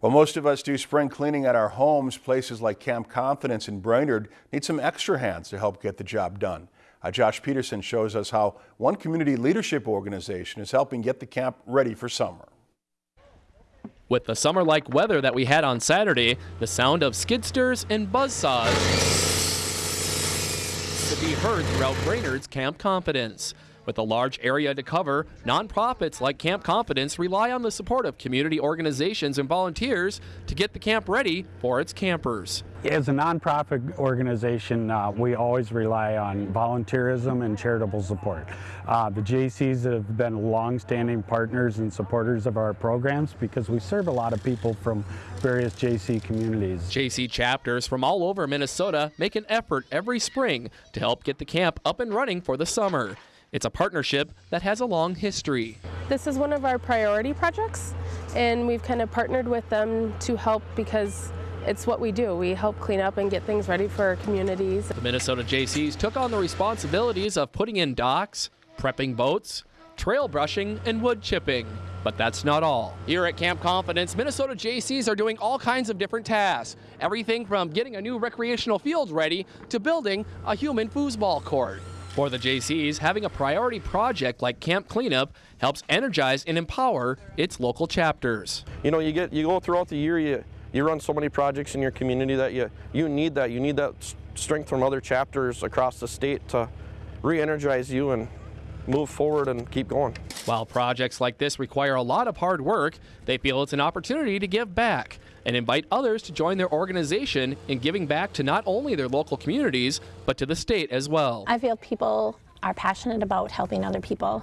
While most of us do spring cleaning at our homes, places like Camp Confidence in Brainerd need some extra hands to help get the job done. Uh, Josh Peterson shows us how one community leadership organization is helping get the camp ready for summer. With the summer-like weather that we had on Saturday, the sound of skid steers and buzzsaws could be heard throughout Brainerd's Camp Confidence. With a large area to cover, nonprofits like Camp Confidence rely on the support of community organizations and volunteers to get the camp ready for its campers. As a nonprofit organization, uh, we always rely on volunteerism and charitable support. Uh, the Jaycees have been long-standing partners and supporters of our programs because we serve a lot of people from various Jaycee communities. Jaycee chapters from all over Minnesota make an effort every spring to help get the camp up and running for the summer. It's a partnership that has a long history. This is one of our priority projects and we've kind of partnered with them to help because it's what we do. We help clean up and get things ready for our communities. The Minnesota Jaycees took on the responsibilities of putting in docks, prepping boats, trail brushing, and wood chipping. But that's not all. Here at Camp Confidence, Minnesota Jaycees are doing all kinds of different tasks. Everything from getting a new recreational field ready to building a human foosball court. For the Jaycees, having a priority project like Camp Cleanup helps energize and empower its local chapters. You know, you get you go throughout the year, you you run so many projects in your community that you you need that you need that strength from other chapters across the state to re-energize you and move forward and keep going. While projects like this require a lot of hard work, they feel it's an opportunity to give back and invite others to join their organization in giving back to not only their local communities, but to the state as well. I feel people are passionate about helping other people,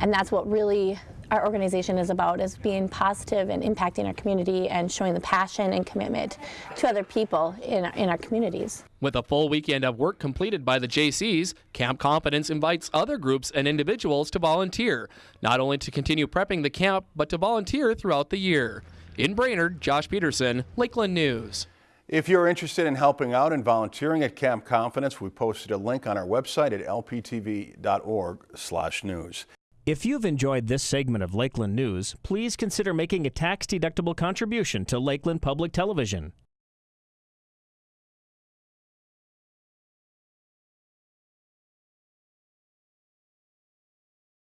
and that's what really our organization is about is being positive and impacting our community and showing the passion and commitment to other people in, in our communities. With a full weekend of work completed by the Jaycees, Camp Confidence invites other groups and individuals to volunteer, not only to continue prepping the camp, but to volunteer throughout the year. In Brainerd, Josh Peterson, Lakeland News. If you're interested in helping out and volunteering at Camp Confidence, we posted a link on our website at lptv.org/news. If you've enjoyed this segment of Lakeland News, please consider making a tax-deductible contribution to Lakeland Public Television.